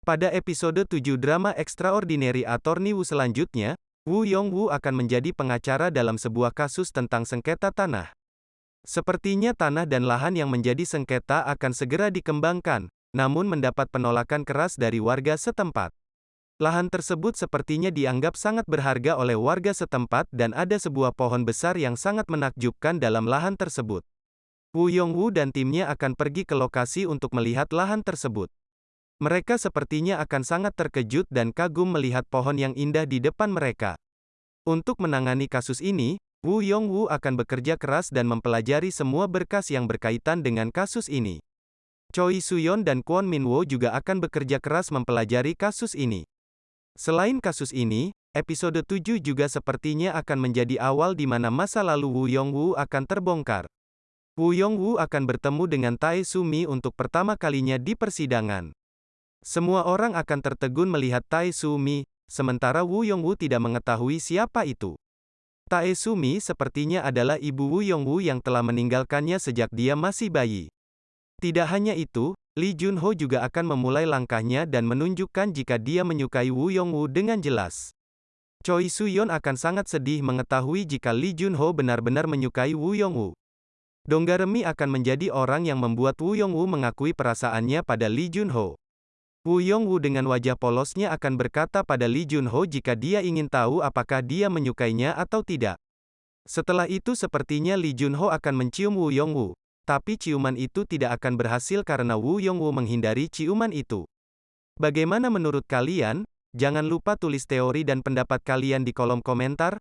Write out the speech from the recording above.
Pada episode 7 drama Extraordinary Attorney Wu selanjutnya, Wu Yongwu akan menjadi pengacara dalam sebuah kasus tentang sengketa tanah. Sepertinya tanah dan lahan yang menjadi sengketa akan segera dikembangkan, namun mendapat penolakan keras dari warga setempat. Lahan tersebut sepertinya dianggap sangat berharga oleh warga setempat dan ada sebuah pohon besar yang sangat menakjubkan dalam lahan tersebut. Wu Yongwu dan timnya akan pergi ke lokasi untuk melihat lahan tersebut. Mereka sepertinya akan sangat terkejut dan kagum melihat pohon yang indah di depan mereka. Untuk menangani kasus ini, Wu Yongwu akan bekerja keras dan mempelajari semua berkas yang berkaitan dengan kasus ini. Choi Suyon dan Kwon Minwo juga akan bekerja keras mempelajari kasus ini. Selain kasus ini, episode 7 juga sepertinya akan menjadi awal di mana masa lalu Wu Yongwu akan terbongkar. Wu Yongwu akan bertemu dengan Tae Sumi untuk pertama kalinya di persidangan. Semua orang akan tertegun melihat Tae Sumi, sementara Wu Yongwu tidak mengetahui siapa itu. Tae Sumi sepertinya adalah ibu Wu Yongwu yang telah meninggalkannya sejak dia masih bayi. Tidak hanya itu, Lee Junho juga akan memulai langkahnya dan menunjukkan jika dia menyukai Wu Yongwu dengan jelas. Choi Suyon akan sangat sedih mengetahui jika Lee Junho benar-benar menyukai Wu Yongwu. Donggaremi akan menjadi orang yang membuat Wu Yongwu mengakui perasaannya pada Lee Junho. Wu Yongwu dengan wajah polosnya akan berkata pada Lee Junho jika dia ingin tahu apakah dia menyukainya atau tidak. Setelah itu sepertinya Lee Junho akan mencium Wu Yongwu. Tapi ciuman itu tidak akan berhasil karena Wu Yongwu menghindari ciuman itu. Bagaimana menurut kalian? Jangan lupa tulis teori dan pendapat kalian di kolom komentar.